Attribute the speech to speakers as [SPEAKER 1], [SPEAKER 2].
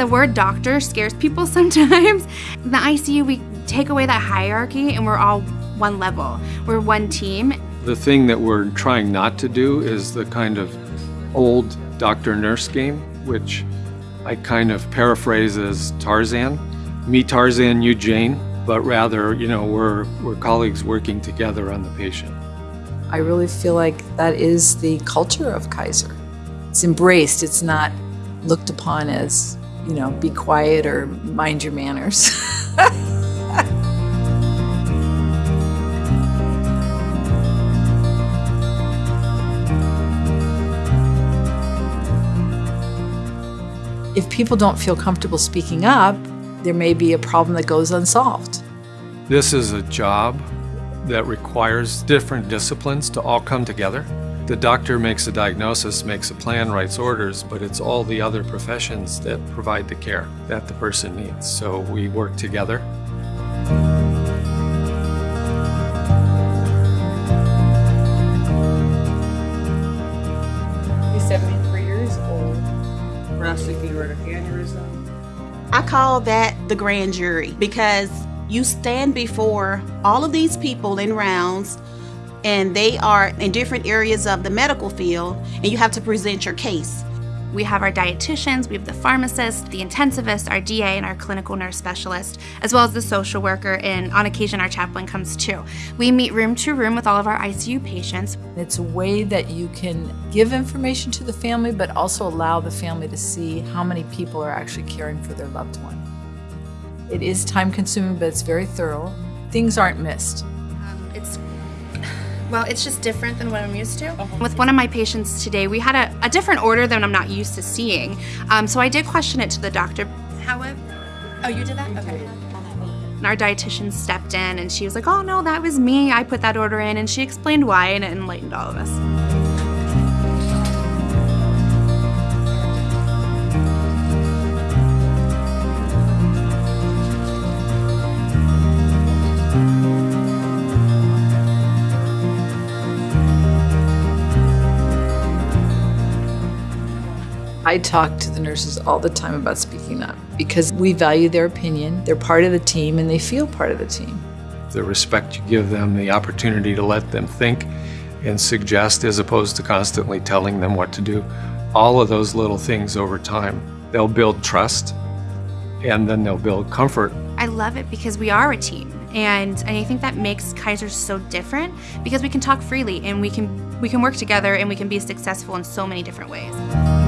[SPEAKER 1] The word doctor scares people sometimes. In the ICU, we take away that hierarchy and we're all one level. We're one team.
[SPEAKER 2] The thing that we're trying not to do is the kind of old doctor-nurse game, which I kind of paraphrase as Tarzan. Me Tarzan, you Jane, but rather, you know, we're, we're colleagues working together on the patient.
[SPEAKER 3] I really feel like that is the culture of Kaiser. It's embraced, it's not looked upon as, you know, be quiet or mind your manners. if people don't feel comfortable speaking up, there may be a problem that goes unsolved.
[SPEAKER 2] This is a job that requires different disciplines to all come together. The doctor makes a diagnosis, makes a plan, writes orders, but it's all the other professions that provide the care that the person needs. So we work together.
[SPEAKER 4] He's 73 years old. Prosecute aortic aneurysm.
[SPEAKER 5] I call that the grand jury because you stand before all of these people in rounds and they are in different areas of the medical field and you have to present your case.
[SPEAKER 1] We have our dietitians, we have the pharmacist, the intensivist, our DA, and our clinical nurse specialist, as well as the social worker, and on occasion our chaplain comes too. We meet room to room with all of our ICU patients.
[SPEAKER 3] It's a way that you can give information to the family, but also allow the family to see how many people are actually caring for their loved one. It is time consuming, but it's very thorough. Things aren't missed.
[SPEAKER 1] Um, it's well, it's just different than what I'm used to. With one of my patients today, we had a, a different order than I'm not used to seeing. Um, so I did question it to the doctor. However, oh, you did that? Okay. And our dietitian stepped in and she was like, oh no, that was me. I put that order in. And she explained why and it enlightened all of us.
[SPEAKER 3] I talk to the nurses all the time about speaking up because we value their opinion. They're part of the team and they feel part of the team.
[SPEAKER 2] The respect you give them, the opportunity to let them think and suggest as opposed to constantly telling them what to do. All of those little things over time, they'll build trust and then they'll build comfort.
[SPEAKER 1] I love it because we are a team. And, and I think that makes Kaiser so different because we can talk freely and we can we can work together and we can be successful in so many different ways.